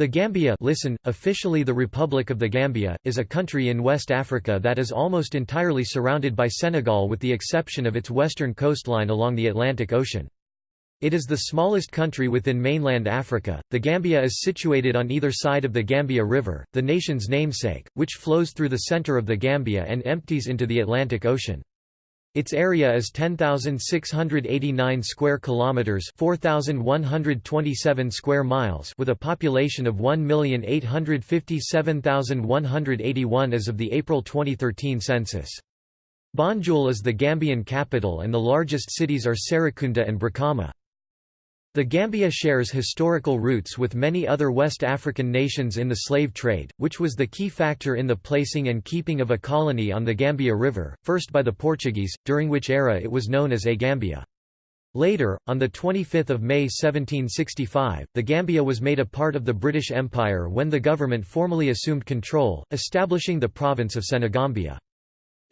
The Gambia listen, officially the Republic of the Gambia, is a country in West Africa that is almost entirely surrounded by Senegal with the exception of its western coastline along the Atlantic Ocean. It is the smallest country within mainland Africa. The Gambia is situated on either side of the Gambia River, the nation's namesake, which flows through the center of the Gambia and empties into the Atlantic Ocean. Its area is 10,689 square kilometers, 4,127 square miles, with a population of 1,857,181 as of the April 2013 census. Banjul is the Gambian capital and the largest cities are Serekunda and Brikama. The Gambia shares historical roots with many other West African nations in the slave trade, which was the key factor in the placing and keeping of a colony on the Gambia River, first by the Portuguese, during which era it was known as A Gambia. Later, on 25 May 1765, the Gambia was made a part of the British Empire when the government formally assumed control, establishing the province of Senegambia.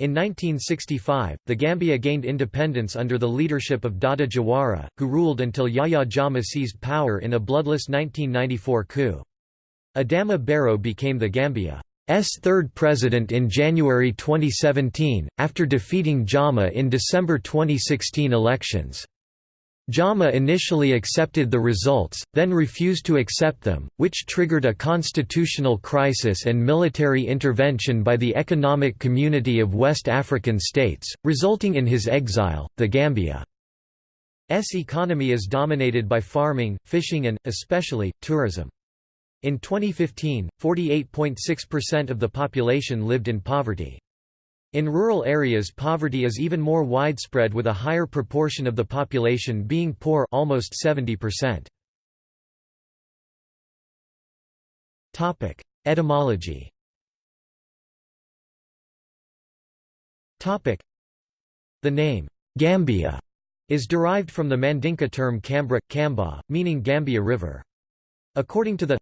In 1965, the Gambia gained independence under the leadership of Dawda Jawara, who ruled until Yahya Jammeh seized power in a bloodless 1994 coup. Adama Barrow became the Gambia's third president in January 2017, after defeating Jammeh in December 2016 elections. Jammeh initially accepted the results, then refused to accept them, which triggered a constitutional crisis and military intervention by the Economic Community of West African States, resulting in his exile. The Gambia's economy is dominated by farming, fishing, and, especially, tourism. In 2015, 48.6% of the population lived in poverty. In rural areas poverty is even more widespread with a higher proportion of the population being poor almost 70%. Topic: Etymology. Topic: The name Gambia is derived from the Mandinka term Kambra, Kamba, meaning Gambia River. According to the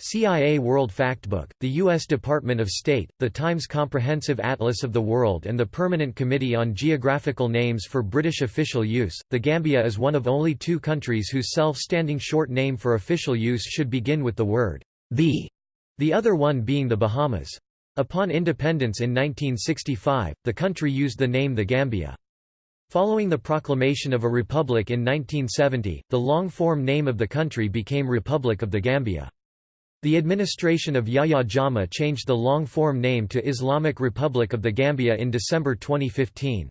CIA World Factbook, the U.S. Department of State, the Times Comprehensive Atlas of the World and the Permanent Committee on Geographical Names for British official use, the Gambia is one of only two countries whose self-standing short name for official use should begin with the word the, the other one being the Bahamas. Upon independence in 1965, the country used the name the Gambia. Following the proclamation of a republic in 1970, the long-form name of the country became Republic of the Gambia. The administration of Yahya Jammeh changed the long-form name to Islamic Republic of the Gambia in December 2015.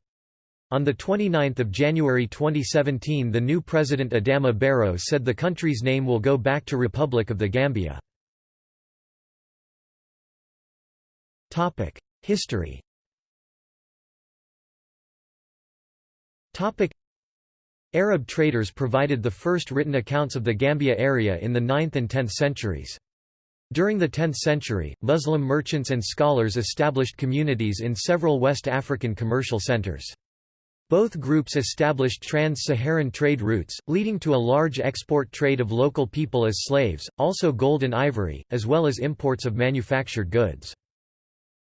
On 29 January 2017 the new president Adama Barrow said the country's name will go back to Republic of the Gambia. History Arab traders provided the first written accounts of the Gambia area in the 9th and 10th centuries. During the 10th century, Muslim merchants and scholars established communities in several West African commercial centers. Both groups established trans-Saharan trade routes, leading to a large export trade of local people as slaves, also gold and ivory, as well as imports of manufactured goods.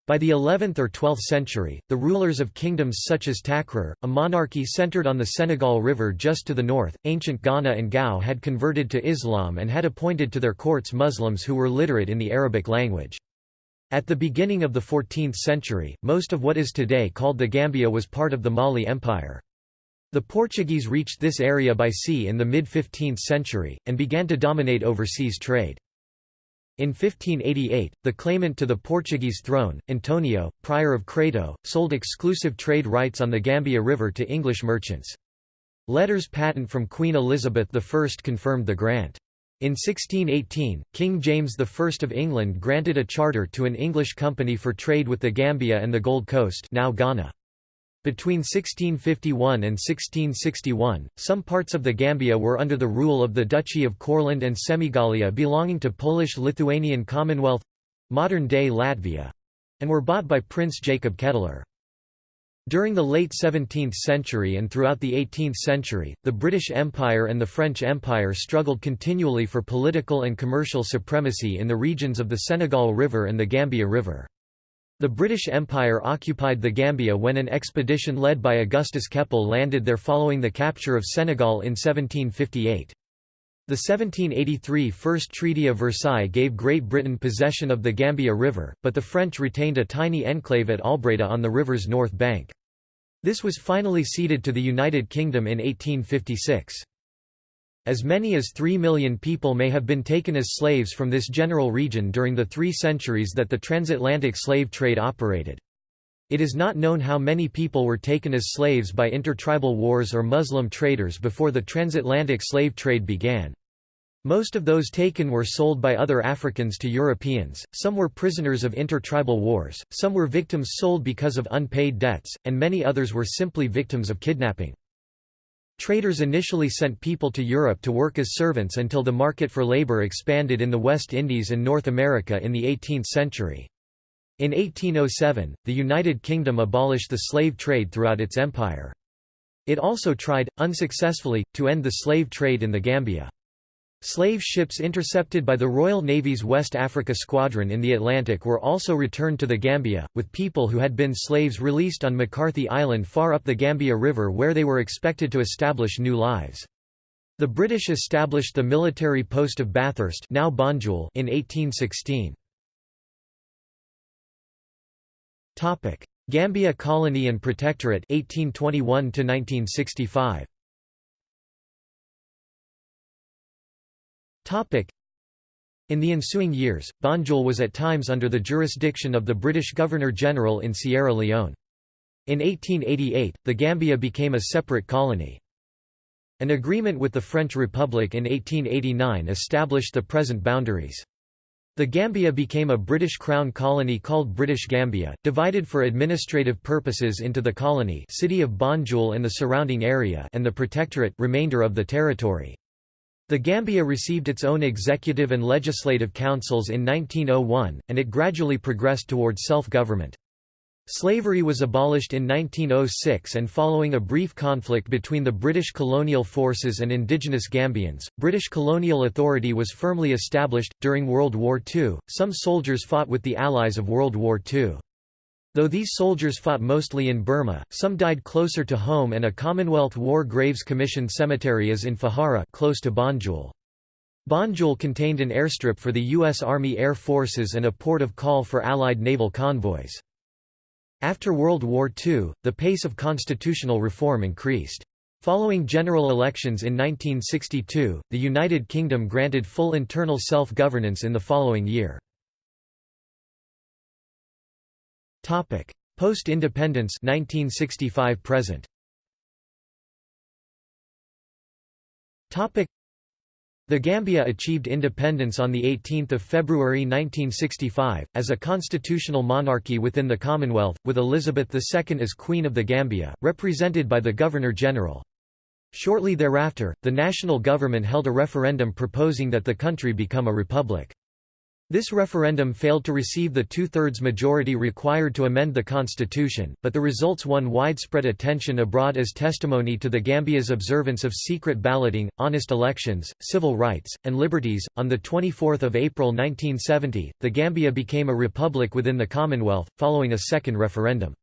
By the 11th or 12th century, the rulers of kingdoms such as Takrur, a monarchy centered on the Senegal River just to the north, ancient Ghana and Gao had converted to Islam and had appointed to their courts Muslims who were literate in the Arabic language. At the beginning of the 14th century, most of what is today called the Gambia was part of the Mali Empire. The Portuguese reached this area by sea in the mid-15th century, and began to dominate overseas trade. In 1588, the claimant to the Portuguese throne, Antonio, prior of Crato, sold exclusive trade rights on the Gambia River to English merchants. Letters patent from Queen Elizabeth I confirmed the grant. In 1618, King James I of England granted a charter to an English company for trade with the Gambia and the Gold Coast now Ghana. Between 1651 and 1661, some parts of the Gambia were under the rule of the Duchy of Courland and Semigalia belonging to Polish-Lithuanian Commonwealth—modern-day Latvia—and were bought by Prince Jacob Ketteler. During the late 17th century and throughout the 18th century, the British Empire and the French Empire struggled continually for political and commercial supremacy in the regions of the Senegal River and the Gambia River. The British Empire occupied the Gambia when an expedition led by Augustus Keppel landed there following the capture of Senegal in 1758. The 1783 First Treaty of Versailles gave Great Britain possession of the Gambia River, but the French retained a tiny enclave at Albreda on the river's north bank. This was finally ceded to the United Kingdom in 1856. As many as three million people may have been taken as slaves from this general region during the three centuries that the transatlantic slave trade operated. It is not known how many people were taken as slaves by intertribal wars or Muslim traders before the transatlantic slave trade began. Most of those taken were sold by other Africans to Europeans, some were prisoners of intertribal wars, some were victims sold because of unpaid debts, and many others were simply victims of kidnapping. Traders initially sent people to Europe to work as servants until the market for labor expanded in the West Indies and North America in the 18th century. In 1807, the United Kingdom abolished the slave trade throughout its empire. It also tried, unsuccessfully, to end the slave trade in the Gambia. Slave ships intercepted by the Royal Navy's West Africa Squadron in the Atlantic were also returned to the Gambia, with people who had been slaves released on McCarthy Island far up the Gambia River where they were expected to establish new lives. The British established the military post of Bathurst now Banjul in 1816. Gambia Colony and Protectorate 1821 1965. In the ensuing years, Banjul was at times under the jurisdiction of the British Governor-General in Sierra Leone. In 1888, the Gambia became a separate colony. An agreement with the French Republic in 1889 established the present boundaries. The Gambia became a British Crown colony called British Gambia, divided for administrative purposes into the colony city of Banjul and the surrounding area and the protectorate remainder of the territory. The Gambia received its own executive and legislative councils in 1901, and it gradually progressed toward self-government. Slavery was abolished in 1906 and following a brief conflict between the British colonial forces and indigenous Gambians, British colonial authority was firmly established. During World War II, some soldiers fought with the Allies of World War II. Though these soldiers fought mostly in Burma, some died closer to home and a Commonwealth War Graves Commission cemetery is in Fajara close to Banjul. Banjul contained an airstrip for the U.S. Army Air Forces and a port of call for Allied naval convoys. After World War II, the pace of constitutional reform increased. Following general elections in 1962, the United Kingdom granted full internal self-governance in the following year. Topic: Post-independence 1965 present. Topic: The Gambia achieved independence on the 18th of February 1965 as a constitutional monarchy within the Commonwealth with Elizabeth II as Queen of the Gambia, represented by the Governor-General. Shortly thereafter, the national government held a referendum proposing that the country become a republic. This referendum failed to receive the two-thirds majority required to amend the constitution, but the results won widespread attention abroad as testimony to the Gambia's observance of secret balloting, honest elections, civil rights, and liberties. On the 24th of April 1970, the Gambia became a republic within the Commonwealth, following a second referendum.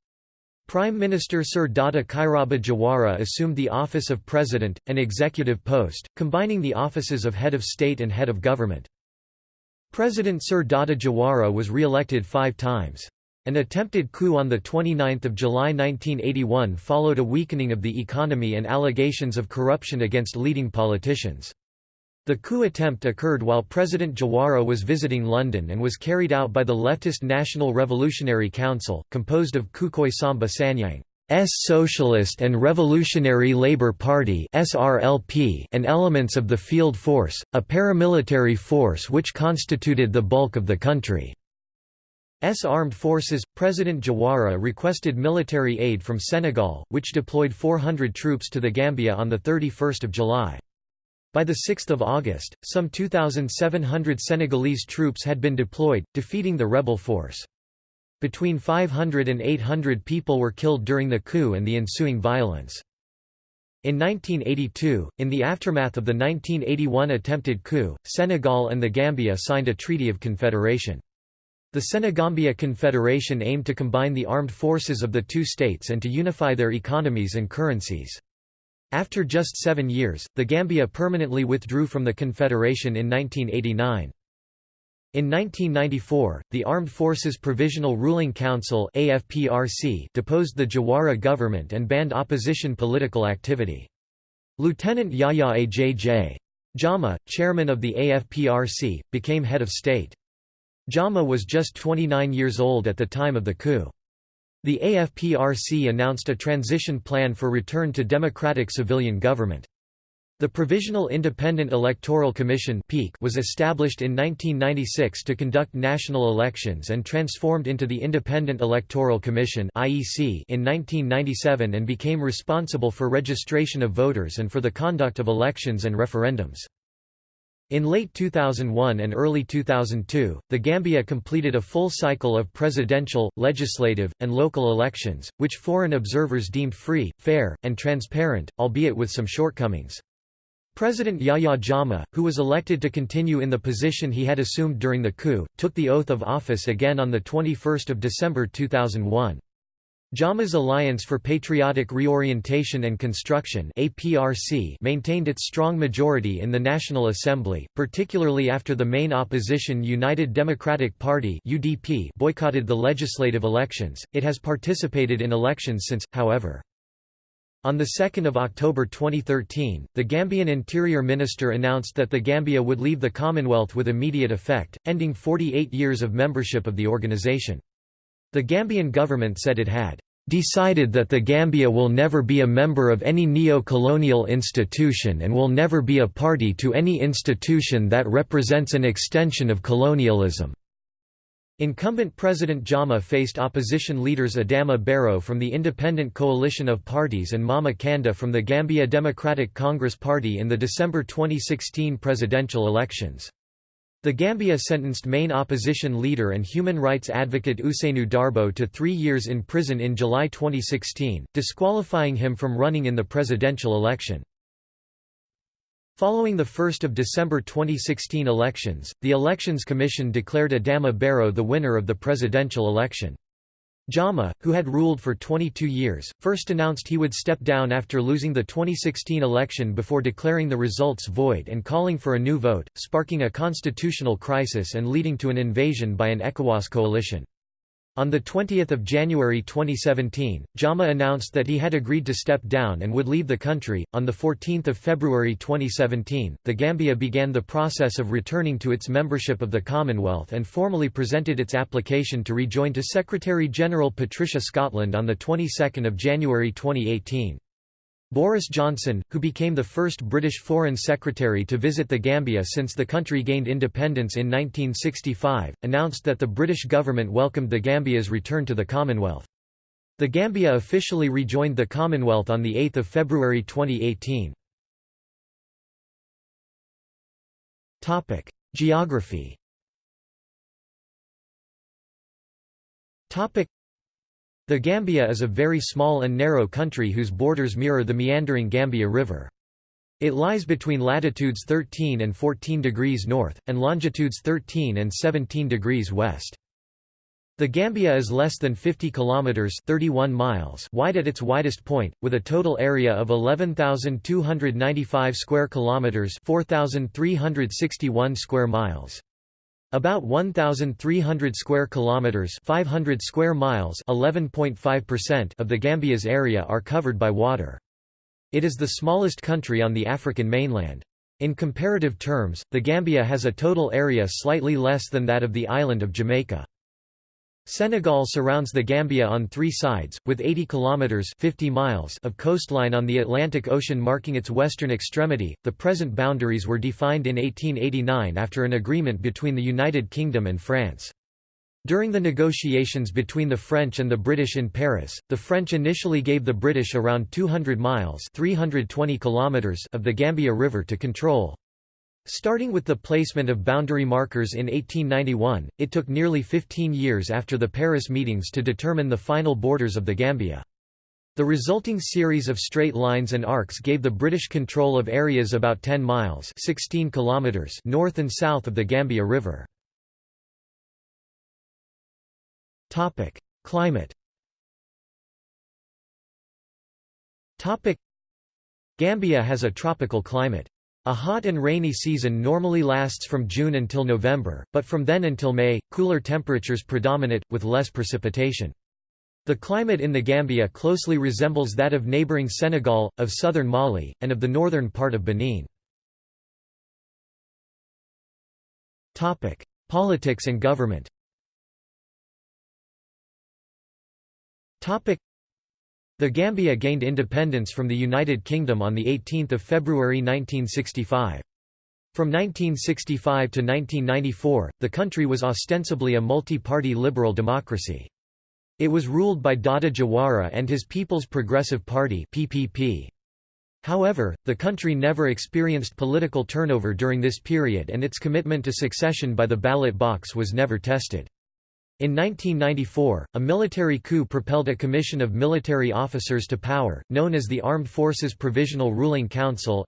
Prime Minister Sir Dawda Kairaba Jawara assumed the office of President, an executive post, combining the offices of Head of State and Head of Government. President Sir Dawda Jawara was re-elected five times. An attempted coup on 29 July 1981 followed a weakening of the economy and allegations of corruption against leading politicians. The coup attempt occurred while President Jawara was visiting London and was carried out by the leftist National Revolutionary Council, composed of Kukoi Samba Sanyang. S Socialist and Revolutionary Labour Party and elements of the Field Force, a paramilitary force which constituted the bulk of the country. S armed forces. President Jawara requested military aid from Senegal, which deployed 400 troops to the Gambia on the 31st of July. By the 6th of August, some 2,700 Senegalese troops had been deployed, defeating the rebel force. Between 500 and 800 people were killed during the coup and the ensuing violence. In 1982, in the aftermath of the 1981 attempted coup, Senegal and the Gambia signed a Treaty of Confederation. The Senegambia Confederation aimed to combine the armed forces of the two states and to unify their economies and currencies. After just seven years, the Gambia permanently withdrew from the Confederation in 1989. In 1994, the Armed Forces Provisional Ruling Council AFPRC deposed the Jawara government and banned opposition political activity. Lieutenant Yahya Ajj. Jammeh, chairman of the AFPRC, became head of state. Jammeh was just 29 years old at the time of the coup. The AFPRC announced a transition plan for return to democratic civilian government. The Provisional Independent Electoral Commission was established in 1996 to conduct national elections and transformed into the Independent Electoral Commission in 1997 and became responsible for registration of voters and for the conduct of elections and referendums. In late 2001 and early 2002, the Gambia completed a full cycle of presidential, legislative, and local elections, which foreign observers deemed free, fair, and transparent, albeit with some shortcomings. President Yahya Jammeh, who was elected to continue in the position he had assumed during the coup, took the oath of office again on 21 December 2001. Jammeh's Alliance for Patriotic Reorientation and Construction maintained its strong majority in the National Assembly, particularly after the main opposition United Democratic Party boycotted the legislative elections. It has participated in elections since, however. On 2 October 2013, the Gambian Interior Minister announced that the Gambia would leave the Commonwealth with immediate effect, ending 48 years of membership of the organization. The Gambian government said it had decided that the Gambia will never be a member of any neo-colonial institution and will never be a party to any institution that represents an extension of colonialism. Incumbent President Jammeh faced opposition leaders Adama Barrow from the Independent Coalition of Parties and Mama Kandeh from the Gambia Democratic Congress Party in the December 2016 presidential elections. The Gambia sentenced main opposition leader and human rights advocate Ousainou Darboe to three years in prison in July 2016, disqualifying him from running in the presidential election. Following the 1 December 2016 elections, the Elections Commission declared Adama Barrow the winner of the presidential election. Jammeh, who had ruled for 22 years, first announced he would step down after losing the 2016 election before declaring the results void and calling for a new vote, sparking a constitutional crisis and leading to an invasion by an ECOWAS coalition. On 20 January 2017, Jammeh announced that he had agreed to step down and would leave the country. On 14 February 2017, the Gambia began the process of returning to its membership of the Commonwealth and formally presented its application to rejoin to Secretary-General Patricia Scotland on the 22nd of January 2018. Boris Johnson, who became the first British Foreign Secretary to visit the Gambia since the country gained independence in 1965, announced that the British government welcomed the Gambia's return to the Commonwealth. The Gambia officially rejoined the Commonwealth on 8 February 2018. Geography the Gambia is a very small and narrow country whose borders mirror the meandering Gambia River. It lies between latitudes 13 and 14 degrees north, and longitudes 13 and 17 degrees west. The Gambia is less than 50 kilometers (31 miles) wide at its widest point, with a total area of 11,295 square kilometers (4,361 square miles). About 1300 square kilometers, 500 square miles, 11.5% of the Gambia's area are covered by water. It is the smallest country on the African mainland. In comparative terms, the Gambia has a total area slightly less than that of the island of Jamaica. Senegal surrounds the Gambia on three sides, with 80 kilometers (50 miles) of coastline on the Atlantic Ocean marking its western extremity. The present boundaries were defined in 1889 after an agreement between the United Kingdom and France. During the negotiations between the French and the British in Paris, the French initially gave the British around 200 miles (320 kilometers) of the Gambia River to control. Starting with the placement of boundary markers in 1891, it took nearly 15 years after the Paris meetings to determine the final borders of the Gambia. The resulting series of straight lines and arcs gave the British control of areas about 10 miles 16 kilometers north and south of the Gambia River. Climate Gambia has a tropical climate. A hot and rainy season normally lasts from June until November, but from then until May, cooler temperatures predominate, with less precipitation. The climate in the Gambia closely resembles that of neighboring Senegal, of southern Mali, and of the northern part of Benin. Politics and government the Gambia gained independence from the United Kingdom on 18 February 1965. From 1965 to 1994, the country was ostensibly a multi-party liberal democracy. It was ruled by Dawda Jawara and his People's Progressive Party PPP. However, the country never experienced political turnover during this period and its commitment to succession by the ballot box was never tested. In 1994, a military coup propelled a commission of military officers to power, known as the Armed Forces Provisional Ruling Council.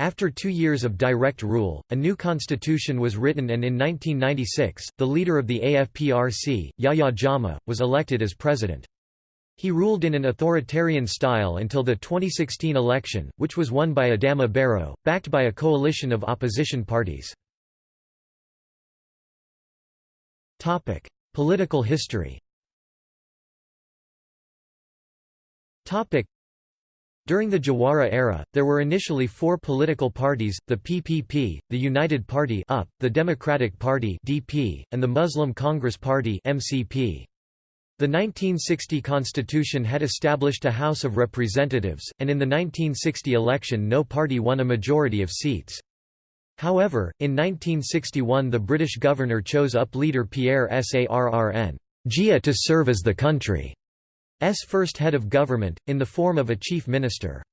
After two years of direct rule, a new constitution was written and in 1996, the leader of the AFPRC, Yahya Jammeh, was elected as president. He ruled in an authoritarian style until the 2016 election, which was won by Adama Barrow, backed by a coalition of opposition parties. Topic: Political history. Topic: During the Jawara era, there were initially four political parties, the PPP, the United Party UP, the Democratic Party DP, and the Muslim Congress Party MCP. The 1960 constitution had established a House of Representatives, and in the 1960 election no party won a majority of seats. However, in 1961 the British governor chose UP leader Pierre Sarr N'Jie to serve as the country's first head of government, in the form of a chief minister.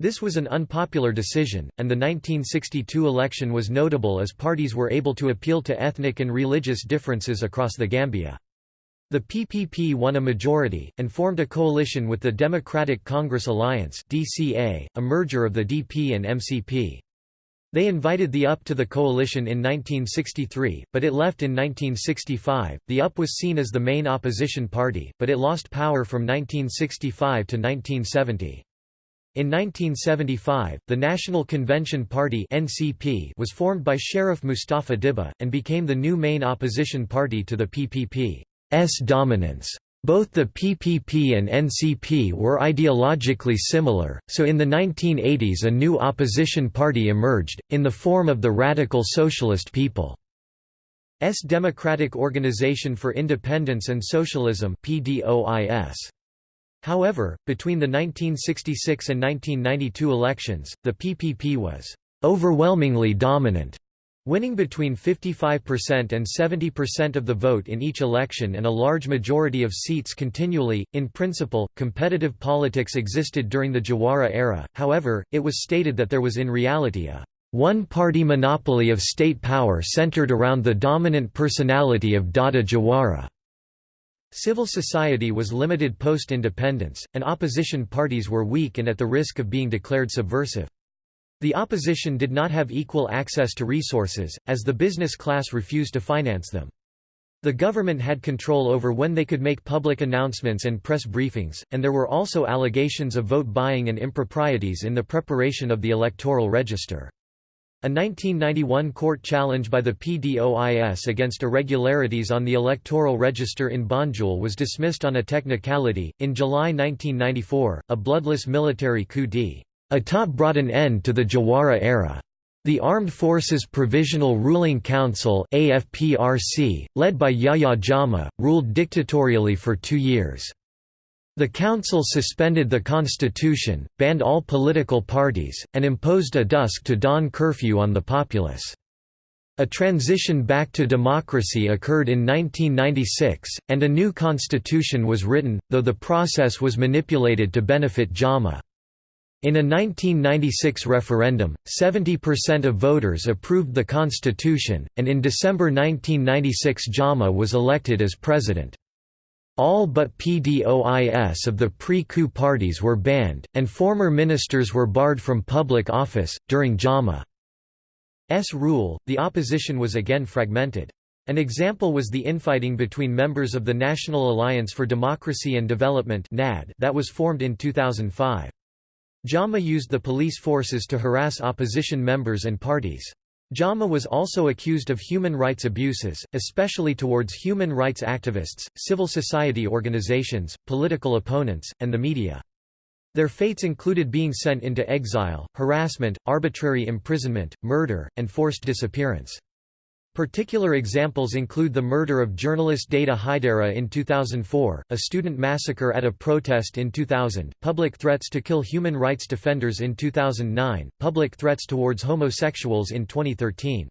This was an unpopular decision, and the 1962 election was notable as parties were able to appeal to ethnic and religious differences across the Gambia. The PPP won a majority, and formed a coalition with the Democratic Congress Alliance a merger of the DP and MCP. They invited the UP to the coalition in 1963, but it left in 1965. The UP was seen as the main opposition party, but it lost power from 1965 to 1970. In 1975, the National Convention Party (NCP) was formed by Sheriff Mustafa Dibba and became the new main opposition party to the PPP's dominance. Both the PPP and NCP were ideologically similar, so in the 1980s a new opposition party emerged, in the form of the Radical Socialist People's Democratic Organization for Independence and Socialism However, between the 1966 and 1992 elections, the PPP was overwhelmingly dominant winning between 55% and 70% of the vote in each election and a large majority of seats continually. In principle, competitive politics existed during the Jawara era, however, it was stated that there was in reality a one-party monopoly of state power centered around the dominant personality of Dawda Jawara. Civil society was limited post-independence, and opposition parties were weak and at the risk of being declared subversive. The opposition did not have equal access to resources, as the business class refused to finance them. The government had control over when they could make public announcements and press briefings, and there were also allegations of vote buying and improprieties in the preparation of the electoral register. A 1991 court challenge by the PDOIS against irregularities on the electoral register in Banjul was dismissed on a technicality. In July 1994, a bloodless military coup d. Atat brought an end to the Jawara era. The Armed Forces Provisional Ruling Council AFPRC, led by Yahya Jammeh, ruled dictatorially for two years. The council suspended the constitution, banned all political parties, and imposed a dusk to dawn curfew on the populace. A transition back to democracy occurred in 1996, and a new constitution was written, though the process was manipulated to benefit Jammeh. In a 1996 referendum, 70% of voters approved the constitution, and in December 1996 Jammeh was elected as president. All but PDOIS of the pre-coup parties were banned, and former ministers were barred from public office. During Jammeh's rule, the opposition was again fragmented. An example was the infighting between members of the National Alliance for Democracy and Development that was formed in 2005. Jammeh used the police forces to harass opposition members and parties. Jammeh was also accused of human rights abuses, especially towards human rights activists, civil society organizations, political opponents, and the media. Their fates included being sent into exile, harassment, arbitrary imprisonment, murder, and forced disappearance. Particular examples include the murder of journalist Deyda Hydara in 2004, a student massacre at a protest in 2000, public threats to kill human rights defenders in 2009, public threats towards homosexuals in 2013.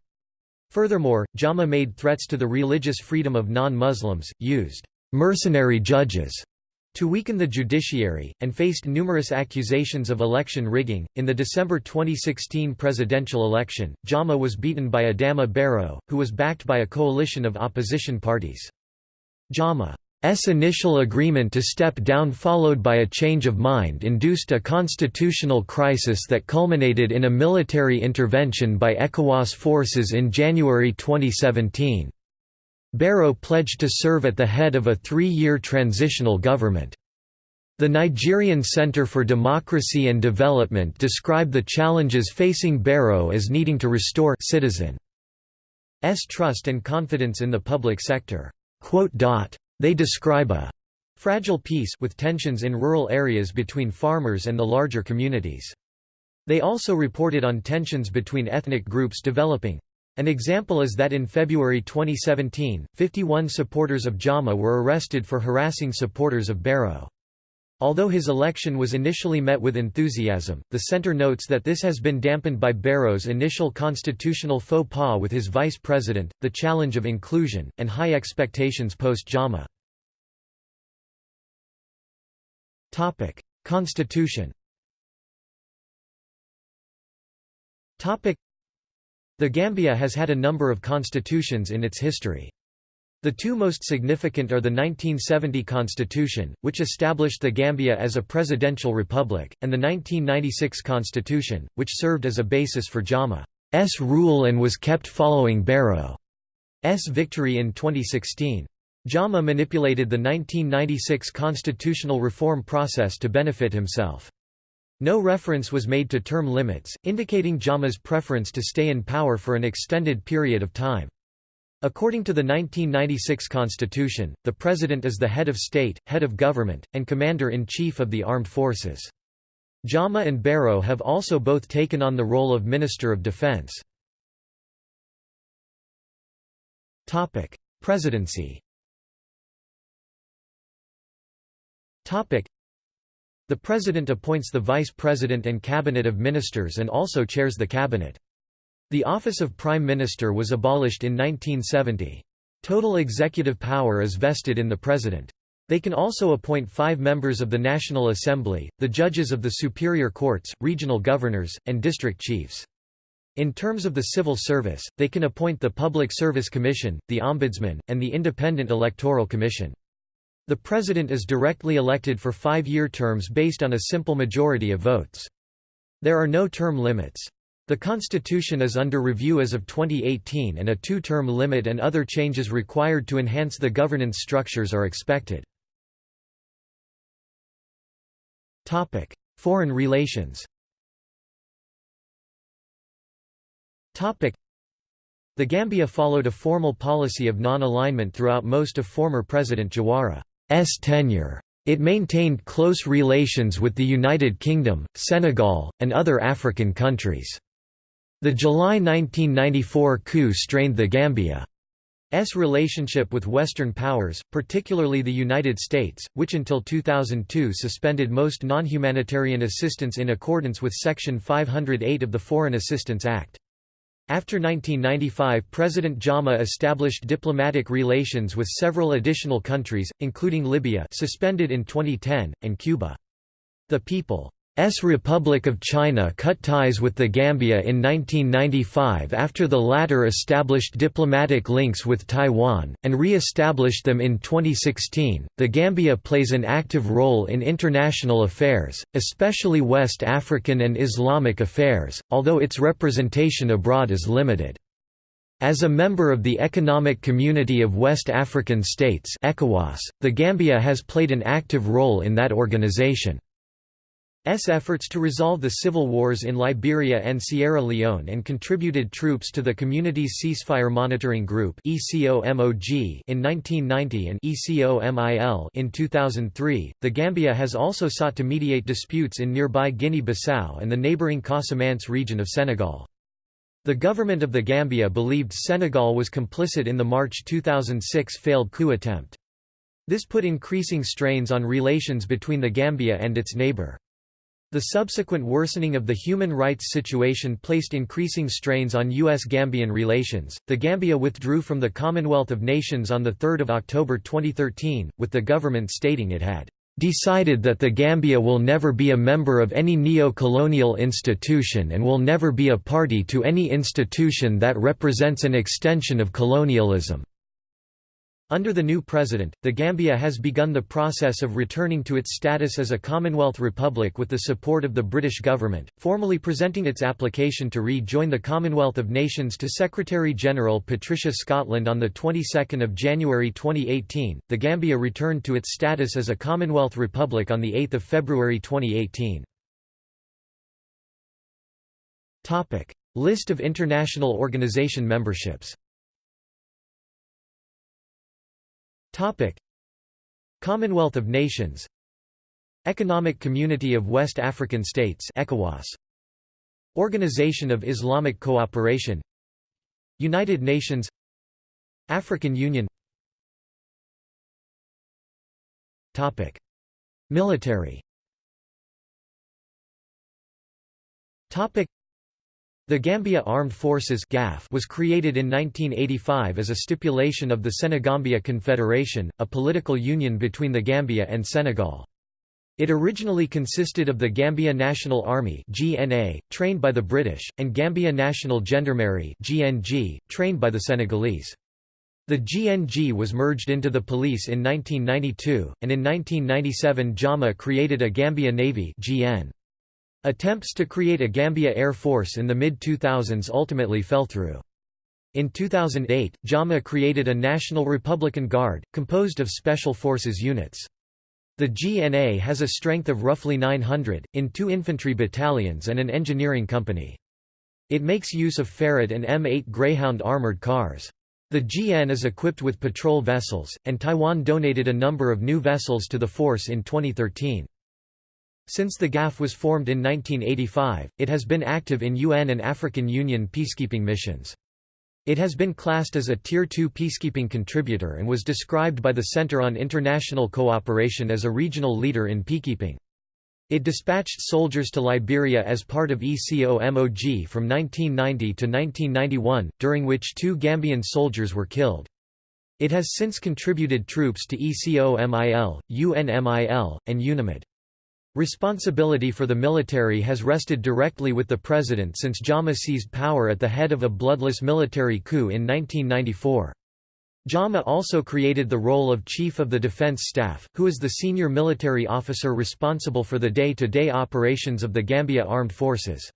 Furthermore, Jammeh made threats to the religious freedom of non-Muslims, used mercenary judges to weaken the judiciary, and faced numerous accusations of election rigging. In the December 2016 presidential election, Jammeh was beaten by Adama Barrow, who was backed by a coalition of opposition parties. Jammeh's initial agreement to step down followed by a change of mind induced a constitutional crisis that culminated in a military intervention by ECOWAS forces in January 2017. Barrow pledged to serve at the head of a three-year transitional government. The Nigerian Center for Democracy and Development described the challenges facing Barrow as needing to restore citizens' trust and confidence in the public sector. They describe a fragile peace with tensions in rural areas between farmers and the larger communities. They also reported on tensions between ethnic groups developing. An example is that in February 2017, 51 supporters of Jammeh were arrested for harassing supporters of Barrow. Although his election was initially met with enthusiasm, the center notes that this has been dampened by Barrow's initial constitutional faux pas with his vice president, the challenge of inclusion, and high expectations post-Jammeh. Constitution the Gambia has had a number of constitutions in its history. The two most significant are the 1970 Constitution, which established the Gambia as a presidential republic, and the 1996 Constitution, which served as a basis for Jammeh's rule and was kept following Barrow's victory in 2016. Jammeh manipulated the 1996 constitutional reform process to benefit himself. No reference was made to term limits, indicating Jammeh's preference to stay in power for an extended period of time. According to the 1996 constitution, the president is the head of state, head of government, and commander-in-chief of the armed forces. Jammeh and Barrow have also both taken on the role of Minister of Defense. Presidency the President appoints the Vice President and Cabinet of Ministers and also chairs the Cabinet. The office of Prime Minister was abolished in 1970. Total executive power is vested in the President. They can also appoint five members of the National Assembly, the judges of the superior courts, regional governors, and district chiefs. In terms of the civil service, they can appoint the Public Service Commission, the Ombudsman, and the Independent Electoral Commission. The president is directly elected for five-year terms based on a simple majority of votes. There are no term limits. The constitution is under review as of 2018 and a two-term limit and other changes required to enhance the governance structures are expected. Foreign relations The Gambia followed a formal policy of non-alignment throughout most of former President Jawara. S tenure. It maintained close relations with the United Kingdom, Senegal, and other African countries. The July 1994 coup strained the Gambia's relationship with Western powers, particularly the United States, which until 2002 suspended most non-humanitarian assistance in accordance with Section 508 of the Foreign Assistance Act. After 1995 President Jammeh established diplomatic relations with several additional countries, including Libya suspended in 2010, and Cuba. The People S Republic of China cut ties with the Gambia in 1995 after the latter established diplomatic links with Taiwan, and re-established them in 2016. The Gambia plays an active role in international affairs, especially West African and Islamic affairs, although its representation abroad is limited. As a member of the Economic Community of West African States ECOWAS, the Gambia has played an active role in that organization. Efforts to resolve the civil wars in Liberia and Sierra Leone and contributed troops to the Community's Ceasefire Monitoring Group in 1990 and ECOMIL in 2003. The Gambia has also sought to mediate disputes in nearby Guinea-Bissau and the neighboring Casamance region of Senegal. The government of the Gambia believed Senegal was complicit in the March 2006 failed coup attempt. This put increasing strains on relations between the Gambia and its neighbor. The subsequent worsening of the human rights situation placed increasing strains on U.S. Gambian relations. The Gambia withdrew from the Commonwealth of Nations on 3 October 2013, with the government stating it had decided that the Gambia will never be a member of any neo-colonial institution and will never be a party to any institution that represents an extension of colonialism. Under the new president, the Gambia has begun the process of returning to its status as a Commonwealth Republic with the support of the British government, formally presenting its application to rejoin the Commonwealth of Nations to Secretary-General Patricia Scotland on the 22nd of January 2018. The Gambia returned to its status as a Commonwealth Republic on the 8th of February 2018. Topic: List of international organization memberships. Topic. Commonwealth of Nations. Economic Community of West African States ECOWAS. Organization of Islamic Cooperation. United Nations. African Union. Topic. Military. Topic the Gambia Armed Forces was created in 1985 as a stipulation of the Senegambia Confederation, a political union between the Gambia and Senegal. It originally consisted of the Gambia National Army (GNA), trained by the British, and Gambia National Gendarmerie (GNG), trained by the Senegalese. The GNG was merged into the police in 1992, and in 1997 Jammeh created a Gambia Navy (GN). Attempts to create a Gambia Air Force in the mid-2000s ultimately fell through. In 2008, Jammeh created a National Republican Guard, composed of Special Forces units. The GNA has a strength of roughly 900, in two infantry battalions and an engineering company. It makes use of Ferret and M8 Greyhound armored cars. The GN is equipped with patrol vessels, and Taiwan donated a number of new vessels to the force in 2013. Since the GAF was formed in 1985, it has been active in UN and African Union peacekeeping missions. It has been classed as a Tier 2 peacekeeping contributor and was described by the Center on International Cooperation as a regional leader in peacekeeping. It dispatched soldiers to Liberia as part of ECOMOG from 1990 to 1991, during which two Gambian soldiers were killed. It has since contributed troops to ECOMIL, UNMIL, and UNAMID. Responsibility for the military has rested directly with the president since Jammeh seized power at the head of a bloodless military coup in 1994. Jammeh also created the role of Chief of the Defense Staff, who is the senior military officer responsible for the day-to-day -day operations of the Gambia Armed Forces.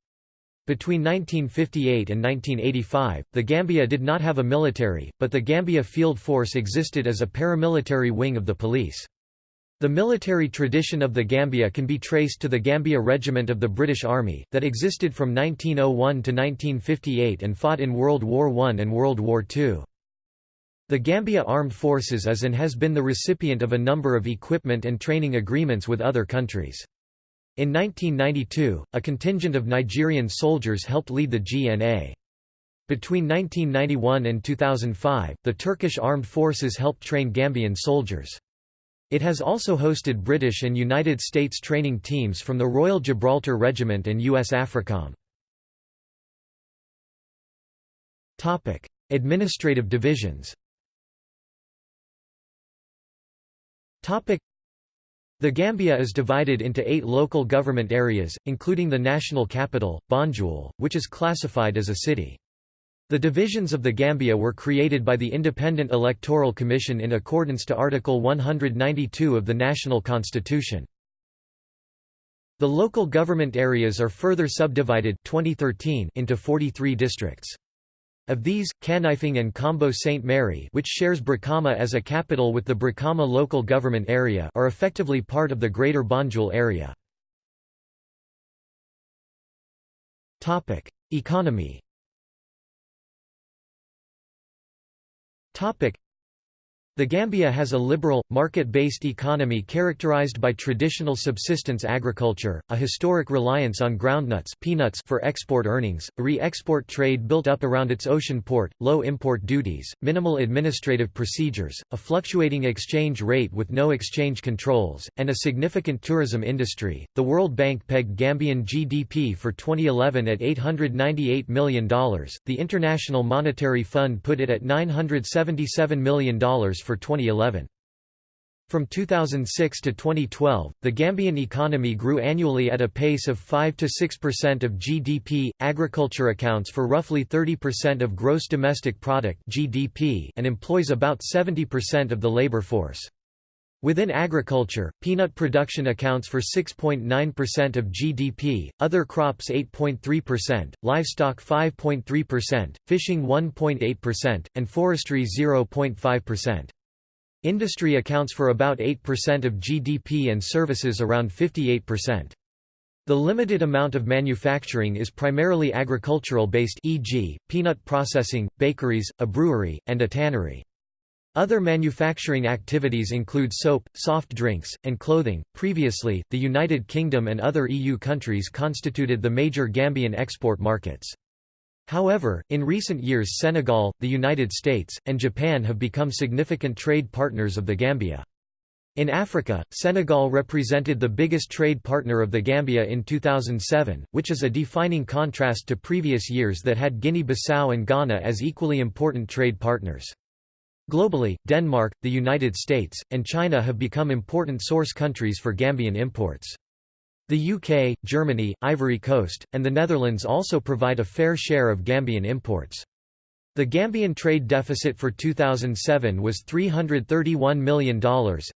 Between 1958 and 1985, the Gambia did not have a military, but the Gambia Field Force existed as a paramilitary wing of the police. The military tradition of the Gambia can be traced to the Gambia Regiment of the British Army, that existed from 1901 to 1958 and fought in World War I and World War II. The Gambia Armed Forces is and has been the recipient of a number of equipment and training agreements with other countries. In 1992, a contingent of Nigerian soldiers helped lead the GNA. Between 1991 and 2005, the Turkish Armed Forces helped train Gambian soldiers. It has also hosted British and United States training teams from the Royal Gibraltar Regiment and US AFRICOM. Administrative divisions the Gambia is divided into eight local government areas, including the national capital, Banjul, which is classified as a city. The divisions of the Gambia were created by the Independent Electoral Commission in accordance to Article 192 of the National Constitution. The local government areas are further subdivided 2013 into 43 districts. Of these, Kanifing and Kombo St. Mary which shares Brikama as a capital with the Brikama local government area are effectively part of the Greater Banjul area. Economy Topic the Gambia has a liberal, market-based economy characterized by traditional subsistence agriculture, a historic reliance on groundnuts peanuts for export earnings, a re-export trade built up around its ocean port, low import duties, minimal administrative procedures, a fluctuating exchange rate with no exchange controls, and a significant tourism industry. The World Bank pegged Gambian GDP for 2011 at $898 million, the International Monetary Fund put it at $977 million for 2011. From 2006 to 2012, the Gambian economy grew annually at a pace of 5 to 6% of GDP. Agriculture accounts for roughly 30% of gross domestic product (GDP) and employs about 70% of the labor force. Within agriculture, peanut production accounts for 6.9% of GDP, other crops 8.3%, livestock 5.3%, fishing 1.8%, and forestry 0.5%. Industry accounts for about 8% of GDP and services around 58%. The limited amount of manufacturing is primarily agricultural based e.g., peanut processing, bakeries, a brewery, and a tannery. Other manufacturing activities include soap, soft drinks, and clothing. Previously, the United Kingdom and other EU countries constituted the major Gambian export markets. However, in recent years Senegal, the United States, and Japan have become significant trade partners of the Gambia. In Africa, Senegal represented the biggest trade partner of the Gambia in 2007, which is a defining contrast to previous years that had Guinea-Bissau and Ghana as equally important trade partners. Globally, Denmark, the United States, and China have become important source countries for Gambian imports. The UK, Germany, Ivory Coast, and the Netherlands also provide a fair share of Gambian imports. The Gambian trade deficit for 2007 was $331 million.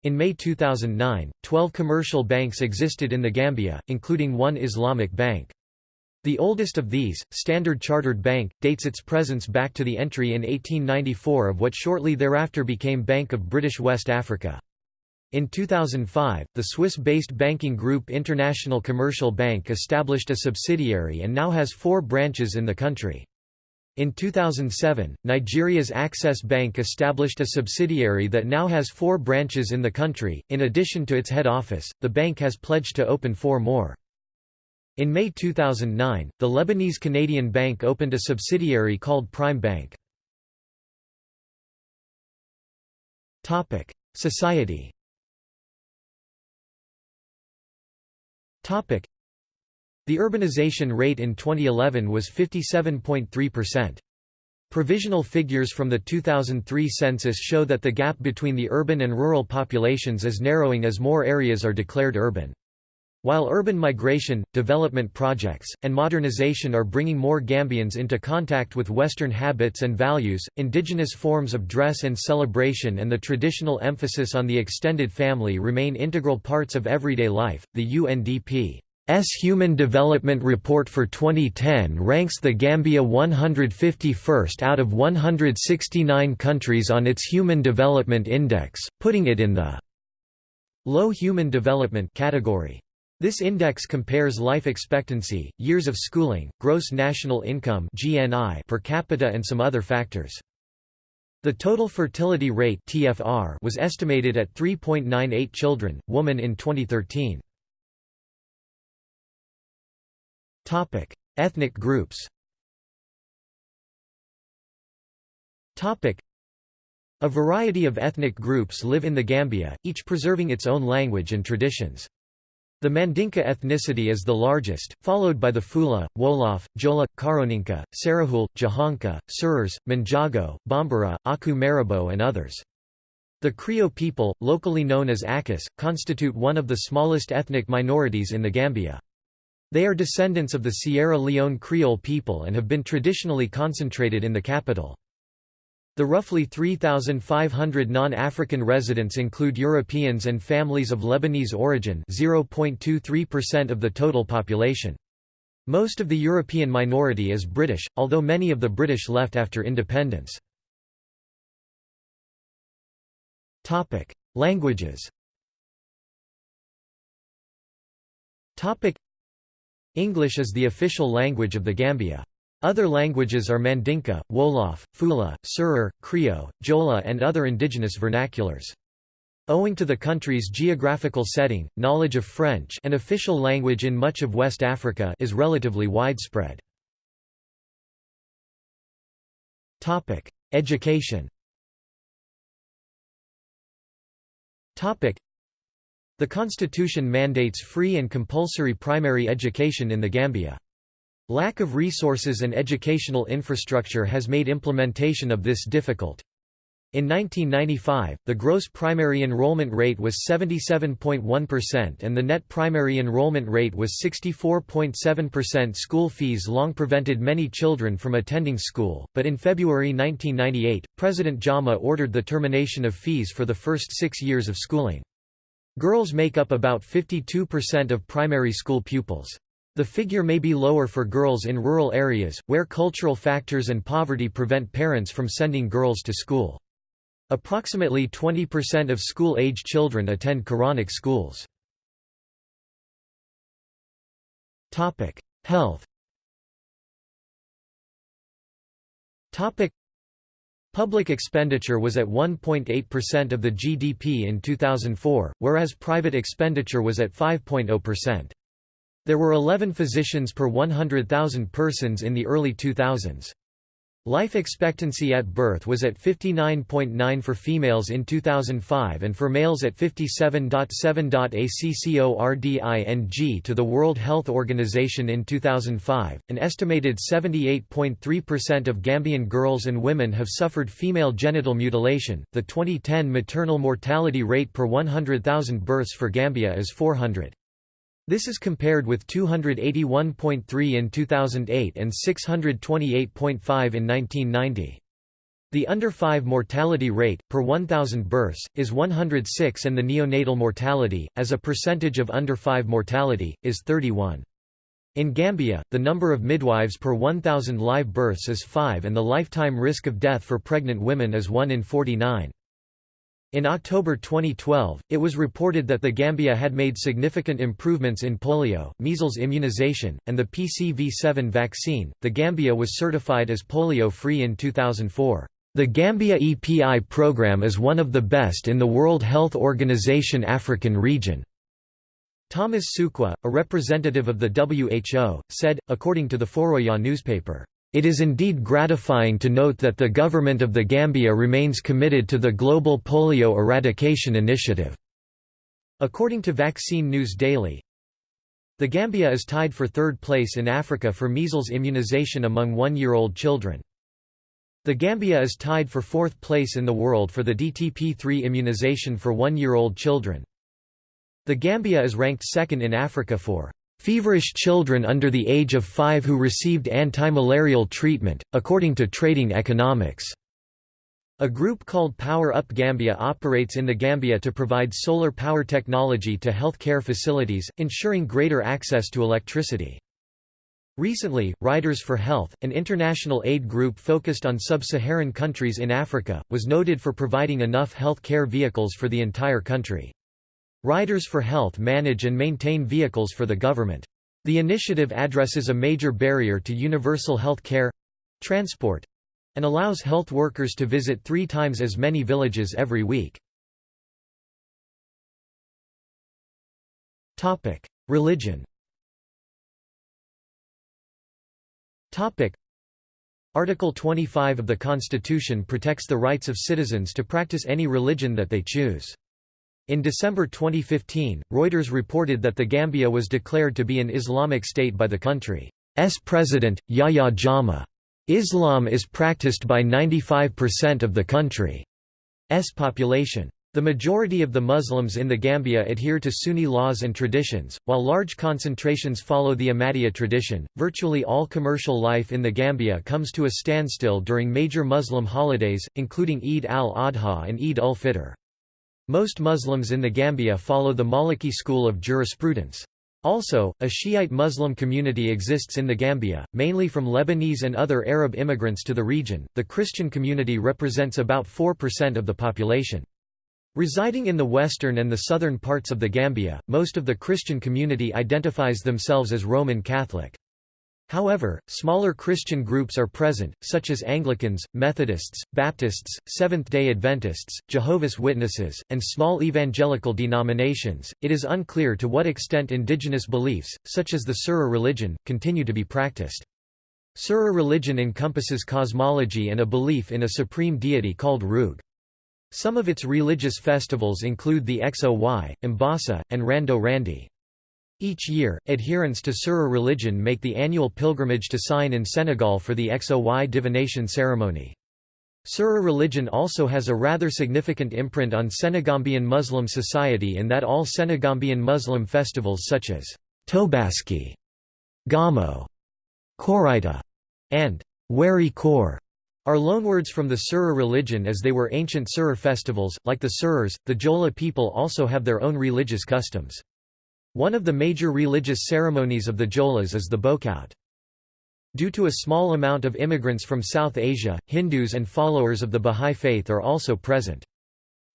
In May 2009, 12 commercial banks existed in the Gambia, including one Islamic bank. The oldest of these, Standard Chartered Bank, dates its presence back to the entry in 1894 of what shortly thereafter became Bank of British West Africa. In 2005, the Swiss-based banking group International Commercial Bank established a subsidiary and now has four branches in the country. In 2007, Nigeria's Access Bank established a subsidiary that now has four branches in the country. In addition to its head office, the bank has pledged to open four more. In May 2009, the Lebanese Canadian Bank opened a subsidiary called Prime Bank. Society The urbanization rate in 2011 was 57.3%. Provisional figures from the 2003 census show that the gap between the urban and rural populations is narrowing as more areas are declared urban. While urban migration, development projects, and modernization are bringing more Gambians into contact with Western habits and values, indigenous forms of dress and celebration and the traditional emphasis on the extended family remain integral parts of everyday life. The UNDP's Human Development Report for 2010 ranks the Gambia 151st out of 169 countries on its Human Development Index, putting it in the low human development category. This index compares life expectancy, years of schooling, gross national income (GNI) per capita and some other factors. The total fertility rate (TFR) was estimated at 3.98 children, woman in 2013. Topic: Ethnic groups. Topic: A variety of ethnic groups live in the Gambia, each preserving its own language and traditions. The Mandinka ethnicity is the largest, followed by the Fula, Wolof, Jola, Karoninka, Serahule, Jahanka, Serers, Manjago, Bambara, Aku Marabou and others. The Krio people, locally known as Akus, constitute one of the smallest ethnic minorities in the Gambia. They are descendants of the Sierra Leone Creole people and have been traditionally concentrated in the capital. The roughly 3,500 non-African residents include Europeans and families of Lebanese origin 0.23% of the total population. Most of the European minority is British, although many of the British left after independence. Languages English is the official language of the Gambia. Other languages are Mandinka, Wolof, Fula, Serer, Krio, Jola and other indigenous vernaculars. Owing to the country's geographical setting, knowledge of French an official language in much of West Africa is relatively widespread. Education The constitution mandates free and compulsory primary education in the Gambia. Lack of resources and educational infrastructure has made implementation of this difficult. In 1995, the gross primary enrollment rate was 77.1% and the net primary enrollment rate was 64.7%. School fees long prevented many children from attending school, but in February 1998, President Jammeh ordered the termination of fees for the first six years of schooling. Girls make up about 52% of primary school pupils. The figure may be lower for girls in rural areas, where cultural factors and poverty prevent parents from sending girls to school. Approximately 20% of school-age children attend Quranic schools. Health Public expenditure was at 1.8% of the GDP in 2004, whereas private expenditure was at 5.0%. There were 11 physicians per 100,000 persons in the early 2000s. Life expectancy at birth was at 59.9 for females in 2005 and for males at 57.7. According to the World Health Organization in 2005, an estimated 78.3% of Gambian girls and women have suffered female genital mutilation. The 2010 maternal mortality rate per 100,000 births for Gambia is 400. This is compared with 281.3 in 2008 and 628.5 in 1990. The under 5 mortality rate, per 1,000 births, is 106 and the neonatal mortality, as a percentage of under 5 mortality, is 31. In Gambia, the number of midwives per 1,000 live births is 5 and the lifetime risk of death for pregnant women is 1 in 49. In October 2012, it was reported that the Gambia had made significant improvements in polio, measles immunization, and the PCV7 vaccine. The Gambia was certified as polio free in 2004. The Gambia EPI program is one of the best in the World Health Organization African region. Thomas Sukwa, a representative of the WHO, said, according to the Foroyaa newspaper, it is indeed gratifying to note that the government of the Gambia remains committed to the global polio eradication initiative. According to Vaccine News Daily, the Gambia is tied for third place in Africa for measles immunization among one-year-old children. The Gambia is tied for fourth place in the world for the DTP3 immunization for one-year-old children. The Gambia is ranked second in Africa for Feverish children under the age of five who received anti-malarial treatment, according to Trading Economics. A group called Power Up Gambia operates in the Gambia to provide solar power technology to health care facilities, ensuring greater access to electricity. Recently, Riders for Health, an international aid group focused on sub-Saharan countries in Africa, was noted for providing enough health care vehicles for the entire country. Riders for Health manage and maintain vehicles for the government. The initiative addresses a major barrier to universal health care—transport, and allows health workers to visit three times as many villages every week. Religion Article 25 of the Constitution protects the rights of citizens to practice any religion that they choose. In December 2015, Reuters reported that the Gambia was declared to be an Islamic state by the country's president, Yahya Jammeh. Islam is practiced by 95% of the country's population. The majority of the Muslims in the Gambia adhere to Sunni laws and traditions, while large concentrations follow the Ahmadiyya tradition. Virtually all commercial life in the Gambia comes to a standstill during major Muslim holidays, including Eid al-Adha and Eid ul-Fitr. Most Muslims in the Gambia follow the Maliki school of jurisprudence. Also, a Shiite Muslim community exists in the Gambia, mainly from Lebanese and other Arab immigrants to the region. The Christian community represents about 4% of the population. Residing in the western and the southern parts of the Gambia, most of the Christian community identifies themselves as Roman Catholic. However, smaller Christian groups are present, such as Anglicans, Methodists, Baptists, Seventh-day Adventists, Jehovah's Witnesses, and small evangelical denominations. It is unclear to what extent indigenous beliefs, such as the Serer religion, continue to be practiced. Serer religion encompasses cosmology and a belief in a supreme deity called Roog. Some of its religious festivals include the Xoy, Mbasa, and Randou Rande. Each year, adherents to Serer religion make the annual pilgrimage to Sine in Senegal for the Xoy divination ceremony. Serer religion also has a rather significant imprint on Senegambian Muslim society in that all Senegambian Muslim festivals such as Tobaski, Gamo, Koriteh, and Weri Kor are loanwords from the Serer religion as they were ancient Serer festivals. Like the Serers, the Jola people also have their own religious customs. One of the major religious ceremonies of the Jolas is the Boukout. Due to a small amount of immigrants from South Asia, Hindus and followers of the Bahá'í Faith are also present.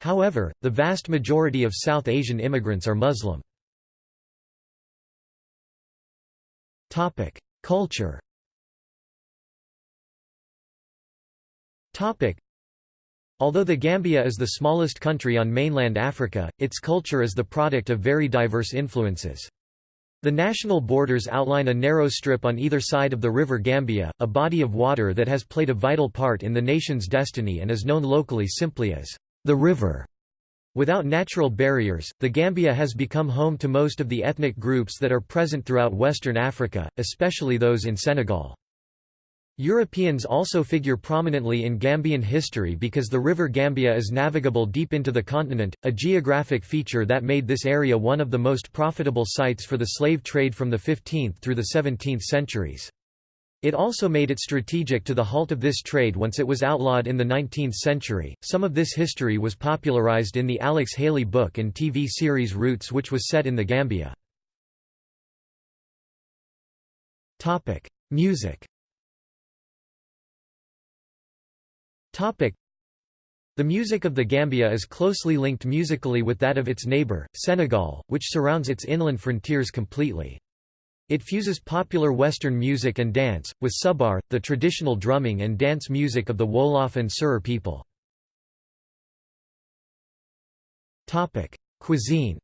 However, the vast majority of South Asian immigrants are Muslim. Culture Although the Gambia is the smallest country on mainland Africa, its culture is the product of very diverse influences. The national borders outline a narrow strip on either side of the River Gambia, a body of water that has played a vital part in the nation's destiny and is known locally simply as the river. Without natural barriers, the Gambia has become home to most of the ethnic groups that are present throughout Western Africa, especially those in Senegal. Europeans also figure prominently in Gambian history because the River Gambia is navigable deep into the continent, a geographic feature that made this area one of the most profitable sites for the slave trade from the 15th through the 17th centuries. It also made it strategic to the halt of this trade once it was outlawed in the 19th century. Some of this history was popularized in the Alex Haley book and TV series Roots, which was set in the Gambia. Topic: Music. Topic. The music of the Gambia is closely linked musically with that of its neighbour, Senegal, which surrounds its inland frontiers completely. It fuses popular Western music and dance, with sabar, the traditional drumming and dance music of the Wolof and Serer people. Topic. Cuisine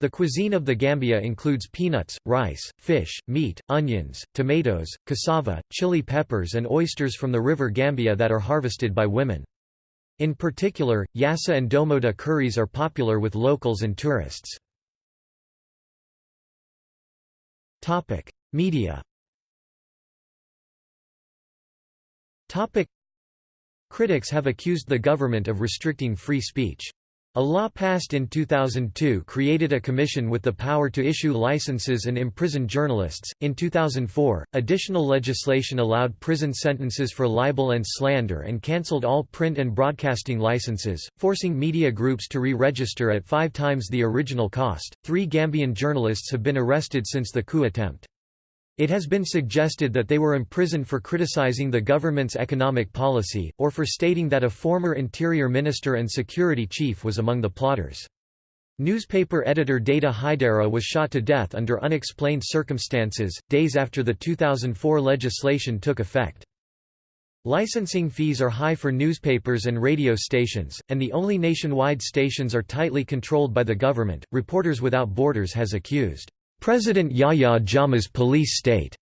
the cuisine of the Gambia includes peanuts, rice, fish, meat, onions, tomatoes, cassava, chili peppers and oysters from the river Gambia that are harvested by women. In particular, yassa and domoda curries are popular with locals and tourists. Media Critics have accused the government of restricting free speech. A law passed in 2002 created a commission with the power to issue licenses and imprison journalists. In 2004, additional legislation allowed prison sentences for libel and slander and cancelled all print and broadcasting licenses, forcing media groups to re register at five times the original cost. Three Gambian journalists have been arrested since the coup attempt. It has been suggested that they were imprisoned for criticizing the government's economic policy, or for stating that a former interior minister and security chief was among the plotters. Newspaper editor Deyda Hydara was shot to death under unexplained circumstances, days after the 2004 legislation took effect. Licensing fees are high for newspapers and radio stations, and the only nationwide stations are tightly controlled by the government. Reporters Without Borders has accused President Yahya Jammeh's police state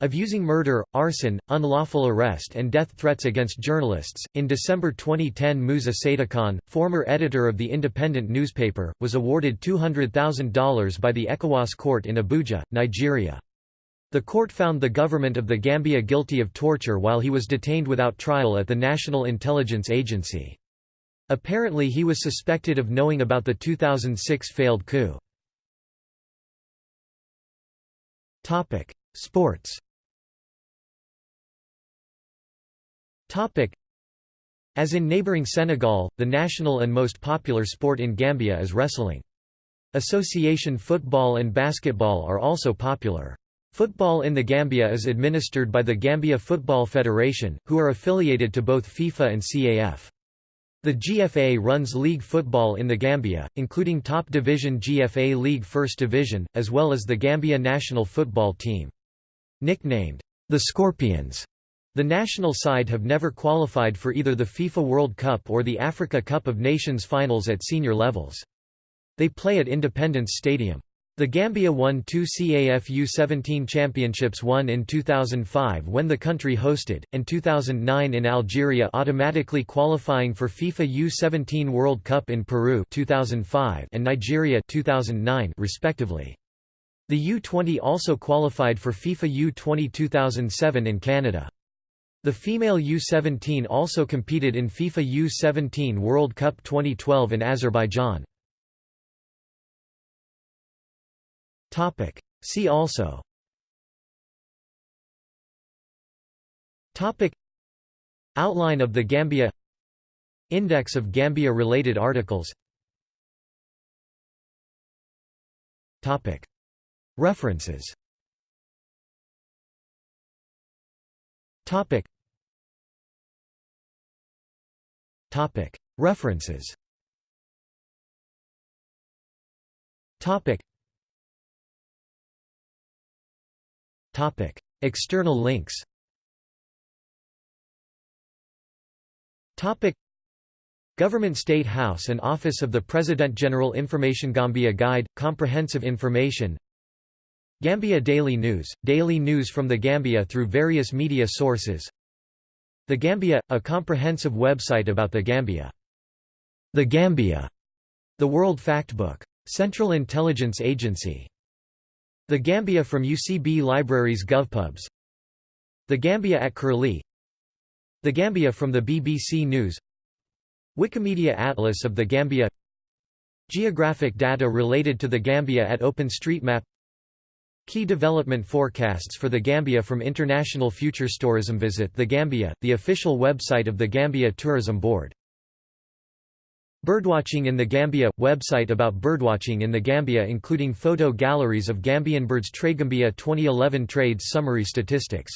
of using murder, arson, unlawful arrest and death threats against journalists. In December 2010 Musa Saidykhan, former editor of the independent newspaper, was awarded $200,000 by the ECOWAS court in Abuja, Nigeria. The court found the government of the Gambia guilty of torture while he was detained without trial at the National Intelligence Agency. Apparently he was suspected of knowing about the 2006 failed coup. Topic: Sports. Topic: As in neighboring Senegal, the national and most popular sport in Gambia is wrestling. Association football and basketball are also popular. Football in the Gambia is administered by the Gambia Football Federation, who are affiliated to both FIFA and CAF. The GFA runs league football in the Gambia, including top division GFA League First Division, as well as the Gambia national football team. Nicknamed, the Scorpions, the national side have never qualified for either the FIFA World Cup or the Africa Cup of Nations finals at senior levels. They play at Independence Stadium. The Gambia won two CAF U-17 championships one in 2005 when the country hosted, and 2009 in Algeria automatically qualifying for FIFA U-17 World Cup in Peru 2005 and Nigeria 2009 respectively. The U-20 also qualified for FIFA U-20 2007 in Canada. The female U-17 also competed in FIFA U-17 World Cup 2012 in Azerbaijan. Topic. See also Topic. Outline of the Gambia Index of Gambia-related articles Topic. References Topic. Topic. References Topic. Topic. External links Topic. Government State House and Office of the President General Information Gambia Guide, Comprehensive Information Gambia Daily News, daily news from the Gambia through various media sources The Gambia, a comprehensive website about the Gambia. The Gambia, the World Factbook. Central Intelligence Agency the Gambia from UCB Libraries GovPubs. The Gambia at Curlie. The Gambia from the BBC News. Wikimedia Atlas of the Gambia. Geographic data related to the Gambia at OpenStreetMap. Key development forecasts for the Gambia from International Futures Tourism Visit the Gambia, the official website of the Gambia Tourism Board Birdwatching in the Gambia – website about birdwatching in the Gambia including photo galleries of Gambian birds Tradegambia 2011 trades summary statistics